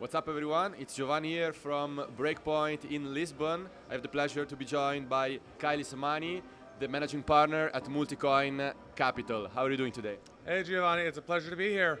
What's up, everyone? It's Giovanni here from Breakpoint in Lisbon. I have the pleasure to be joined by Kyle Samani, the managing partner at Multicoin Capital. How are you doing today? Hey, Giovanni, it's a pleasure to be here.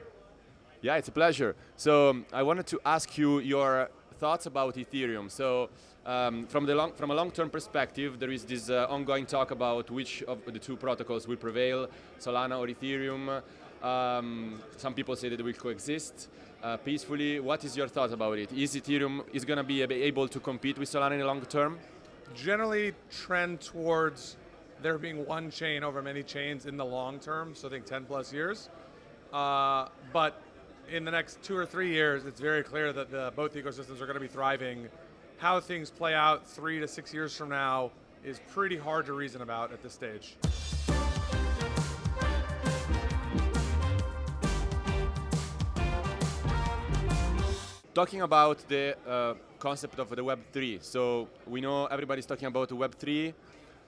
Yeah, it's a pleasure. So um, I wanted to ask you your thoughts about Ethereum. So um, from, the long, from a long-term perspective, there is this uh, ongoing talk about which of the two protocols will prevail, Solana or Ethereum. Um, some people say that they will coexist uh, peacefully. What is your thought about it? Is Ethereum is going to be able to compete with Solana in the long term? Generally, trend towards there being one chain over many chains in the long term. So I think 10 plus years. Uh, but in the next two or three years, it's very clear that the, both ecosystems are going to be thriving. How things play out three to six years from now is pretty hard to reason about at this stage. Talking about the uh, concept of the Web3, so we know everybody's talking about Web3.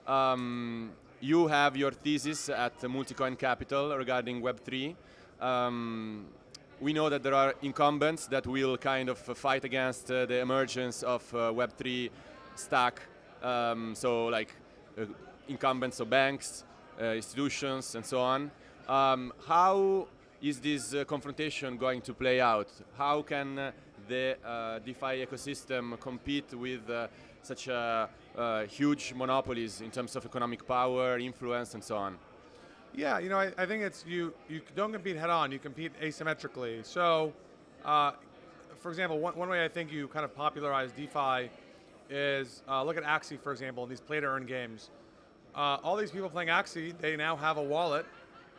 Um, you have your thesis at Multicoin Capital regarding Web3. Um, we know that there are incumbents that will kind of fight against uh, the emergence of uh, Web3 stack. Um, so like uh, incumbents of banks, uh, institutions, and so on. Um, how is this uh, confrontation going to play out? How can uh, the DeFi ecosystem compete with such huge monopolies in terms of economic power, influence, and so on? Yeah, you know, I, I, think it's you. You don't compete head on. You compete asymmetrically. So, uh, for example, one, one way I think you kind of popularize DeFi is uh, look at Axie, for example, in these play to earn games. Uh, all these people playing Axie, they now have a wallet,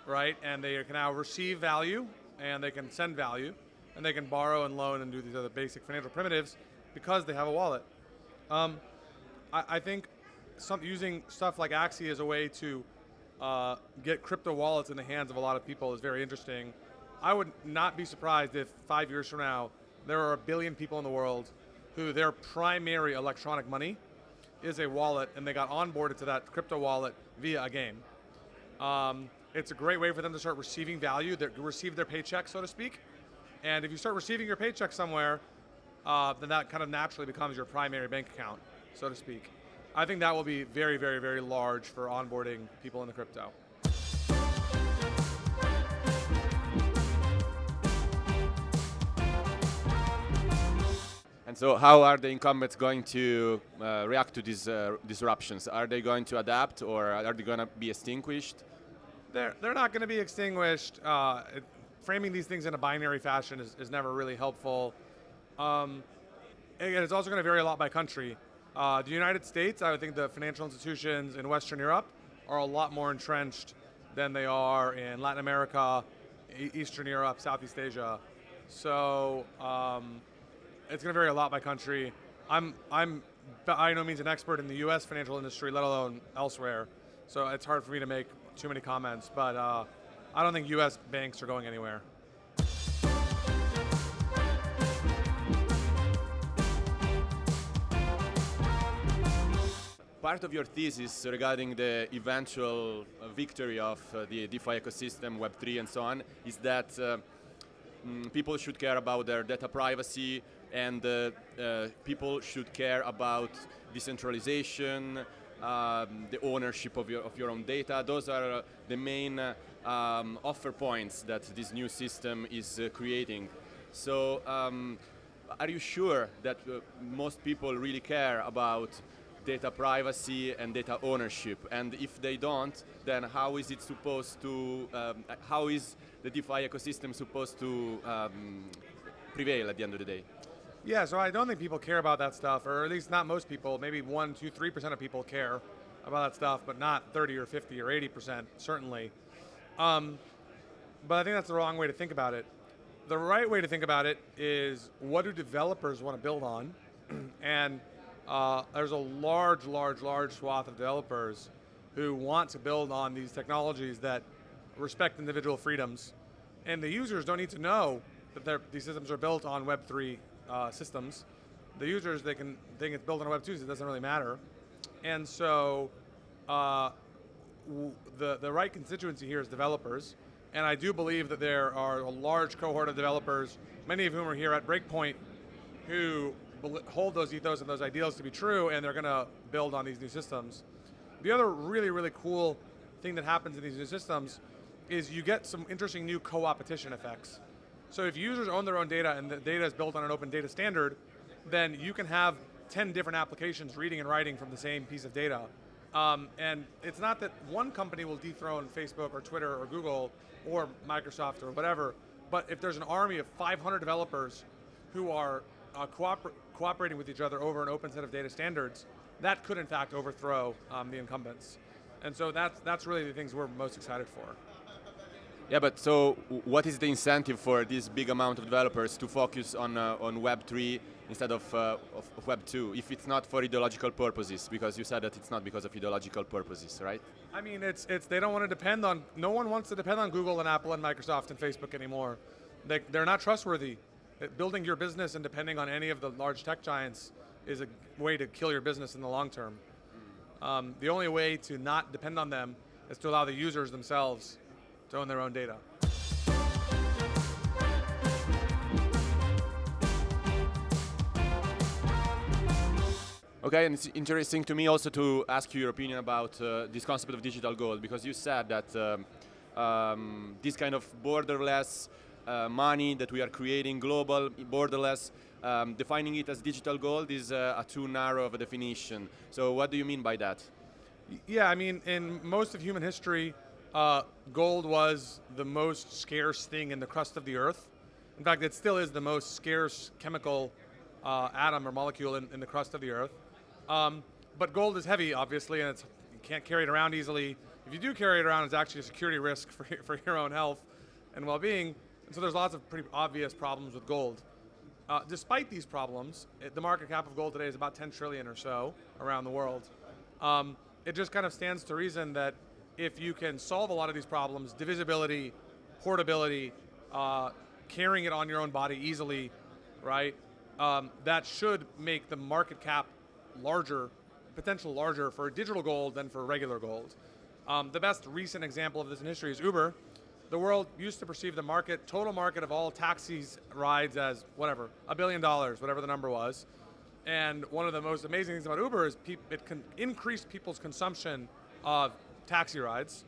right? And they can now receive value, and they can send value, and they can borrow and loan and do these other basic financial primitives because they have a wallet. Um, I, I, think some, using stuff like Axie as a way to uh, get crypto wallets in the hands of a lot of people is very interesting. I would not be surprised if five years from now, there are a billion people in the world who their primary electronic money is a wallet and they got onboarded to that crypto wallet via a game. Um, it's a great way for them to start receiving value, to receive their paycheck, so to speak. And if you start receiving your paycheck somewhere, uh, then that kind of naturally becomes your primary bank account, so to speak. I think that will be very, very, very large for onboarding people in the crypto. And so how are the incumbents going to uh, react to these uh, disruptions? Are they going to adapt or are they going to be extinguished? They're, they're not going to be extinguished. Uh, it, framing these things in a binary fashion is, is never really helpful. Um, again, it's also going to vary a lot by country. Uh, the United States, I would think the financial institutions in Western Europe are a lot more entrenched than they are in Latin America, Eastern Europe, Southeast Asia. So um, it's going to vary a lot by country. I'm, I'm by no means an expert in the U.S. financial industry, let alone elsewhere. So it's hard for me to make too many comments. But uh, I don't think U.S. banks are going anywhere. part of your thesis regarding the eventual uh, victory of uh, the DeFi ecosystem, Web3 and so on, is that uh, mm, people should care about their data privacy and uh, uh, people should care about decentralization, um, the ownership of your, of your own data. Those are uh, the main um, offer points that this new system is creating. So um, are you sure that most people really care about data privacy and data ownership. And if they don't, then how is it supposed to, um, how is the DeFi ecosystem supposed to um, prevail at the end of the day? Yeah, so I don't think people care about that stuff, or at least not most people. Maybe one, two, three percent of people care about that stuff, but not 30 or 50 or 80 percent, certainly. Um, but I think that's the wrong way to think about it. The right way to think about it is what do developers want to build on? and uh, there's a large, large, large swath of developers who want to build on these technologies that respect individual freedoms. And the users don't need to know that these systems are built on Web3 uh, systems. The users, they can think it's built on Web2, so it doesn't really matter. And so uh, the, the right constituency here is developers. And I do believe that there are a large cohort of developers, many of whom are here at Breakpoint who hold those ethos and those ideals to be true, and they're going to build on these new systems. The other really, really cool thing that happens in these new systems is you get some interesting new co-opetition effects. So if users own their own data and the data is built on an open data standard, then you can have 10 different applications reading and writing from the same piece of data. Um, and it's not that one company will dethrone Facebook or Twitter or Google or Microsoft or whatever, but if there's an army of 500 developers who are uh, cooper cooperating with each other over an open set of data standards, that could in fact overthrow um, the incumbents. And so that's, that's really the things we're most excited for. Yeah, but so what is the incentive for this big amount of developers to focus on uh, on Web 3 instead of, uh, of, of, Web 2 if it's not for ideological purposes? Because you said that it's not because of ideological purposes, right? I mean, it's it's they don't want to depend on. No one wants to depend on Google and Apple and Microsoft and Facebook anymore. They they're not trustworthy. Building your business and depending on any of the large tech giants is a way to kill your business in the long term. Um, the only way to not depend on them is to allow the users themselves to own their own data. Okay, and it's interesting to me also to ask you your opinion about uh, this concept of digital gold because you said that um, um, this kind of borderless uh, money that we are creating, global, borderless, um, defining it as digital gold is uh, a too narrow of a definition. So what do you mean by that? Yeah, I mean, in most of human history, uh, gold was the most scarce thing in the crust of the Earth. In fact, it still is the most scarce chemical uh, atom or molecule in, in, the crust of the Earth. Um, but gold is heavy, obviously, and you can't carry it around easily. If you do carry it around, it's actually a security risk for, for your own health and well-being. And so there's lots of pretty obvious problems with gold. Uh, despite these problems, it, the market cap of gold today is about 10 trillion or so around the world. Um, it just kind of stands to reason that if you can solve a lot of these problems, divisibility, portability, uh, carrying it on your own body easily, right? Um, that should make the market cap larger, potential larger for digital gold than for regular gold. Um, the best recent example of this in history is Uber. The world used to perceive the market, total market of all taxis rides as whatever, a billion dollars, whatever the number was. And one of the most amazing things about Uber is it can increase people's consumption of taxi rides,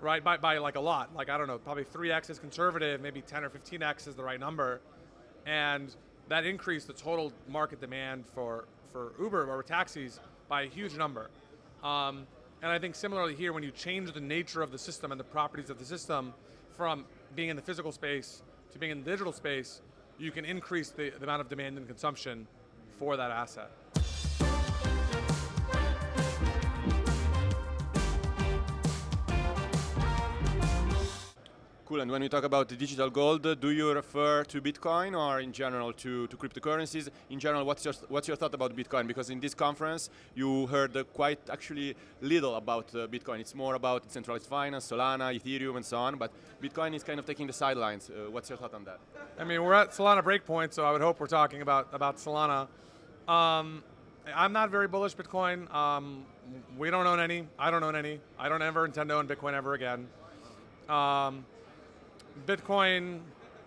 right, by, by like a lot. Like, I don't know, probably 3x is conservative, maybe 10 or 15x is the right number. And that increased the total market demand for, for Uber or taxis by a huge number. Um, and I think similarly here, when you change the nature of the system and the properties of the system from being in the physical space to being in the digital space, you can increase the, the amount of demand and consumption for that asset. Cool, and when we talk about digital gold, do you refer to Bitcoin or in general to, to cryptocurrencies? In general, what's your, what's your thought about Bitcoin? Because in this conference, you heard quite actually little about uh, Bitcoin. It's more about centralized finance, Solana, Ethereum, and so on, but Bitcoin is kind of taking the sidelines. Uh, what's your thought on that? I mean, we're at Solana breakpoint, so I would hope we're talking about, about Solana. Um, I'm not very bullish Bitcoin. Um, we don't own any. I don't own any. I don't ever intend to own Bitcoin ever again. Um, Bitcoin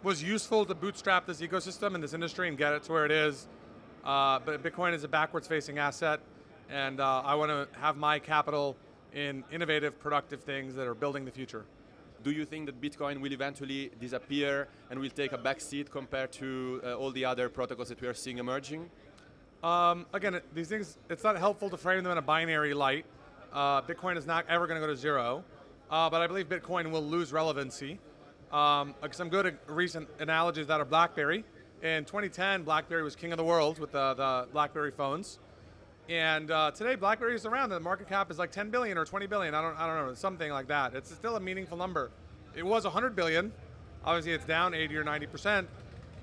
was useful to bootstrap this ecosystem and this industry and get it to where it is. Uh, but Bitcoin is a backwards facing asset and uh, I want to have my capital in innovative, productive things that are building the future. Do you think that Bitcoin will eventually disappear and will take a backseat compared to uh, all the other protocols that we are seeing emerging? Um, again, these things, it's not helpful to frame them in a binary light. Uh, Bitcoin is not ever going to go to zero, uh, but I believe Bitcoin will lose relevancy. Um, some good recent analogies that are BlackBerry. In 2010, BlackBerry was king of the world with the, the BlackBerry phones. And uh, today, BlackBerry is around. The market cap is like 10 billion or 20 billion. I don't, I don't know, something like that. It's still a meaningful number. It was 100 billion. Obviously, it's down 80 or 90 percent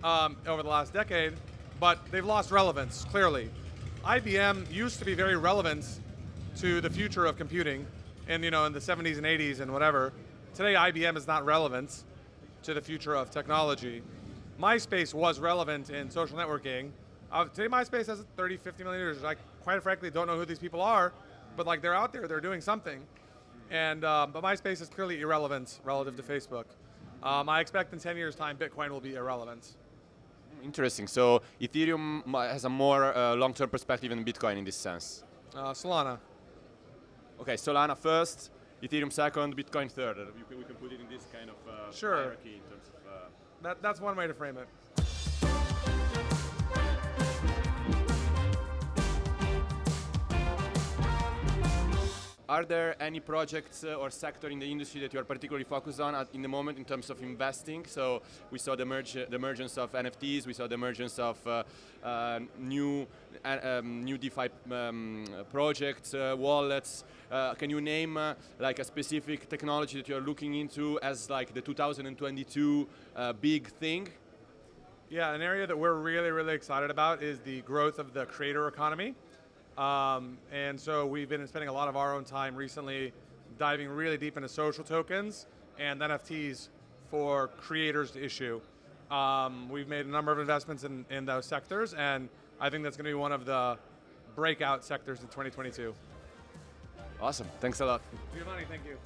um, over the last decade, but they've lost relevance clearly. IBM used to be very relevant to the future of computing, and you know, in the 70s and 80s and whatever. Today, IBM is not relevant to the future of technology. MySpace was relevant in social networking. Uh, today MySpace has 30, 50 million users. I quite frankly don't know who these people are, but like they're out there, they're doing something. And um, but MySpace is clearly irrelevant relative to Facebook. Um, I expect in 10 years time Bitcoin will be irrelevant. Interesting. So Ethereum has a more uh, long-term perspective than Bitcoin in this sense. Uh, Solana. Okay, Solana first, Ethereum second, Bitcoin third. Can- we can put it in this kind of uh, Sure. hierarchy in terms of. Uh, That, that's one way to frame it. Are there any projects uh, or sector in the industry that you are particularly focused on at, in the moment in terms of investing? So we saw the, merge, the emergence of NFTs, we saw the emergence of uh, uh, new um, new DeFi um, projects, uh, wallets. Uh, can you name uh, like a specific technology that you're looking into as like the 2022 uh, big thing? Yeah, an area that we're really, really excited about is the growth of the creator economy. Um, and so we've been spending a lot of our own time recently diving really deep into social tokens and NFTs for creators to issue. Um, we've made a number of investments in, in those sectors, and I think that's going to be one of the breakout sectors in 2022. Awesome. Thanks a lot. Giovanni, thank you.